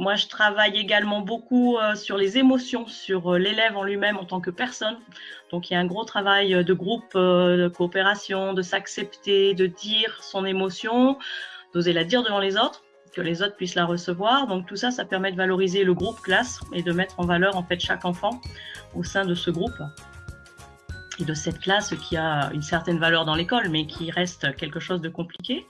Moi, je travaille également beaucoup euh, sur les émotions, sur euh, l'élève en lui-même en tant que personne. Donc, il y a un gros travail euh, de groupe, de coopération, de s'accepter, de dire son émotion, d'oser la dire devant les autres, que les autres puissent la recevoir. Donc, tout ça, ça permet de valoriser le groupe classe et de mettre en valeur en fait chaque enfant au sein de ce groupe et de cette classe qui a une certaine valeur dans l'école, mais qui reste quelque chose de compliqué.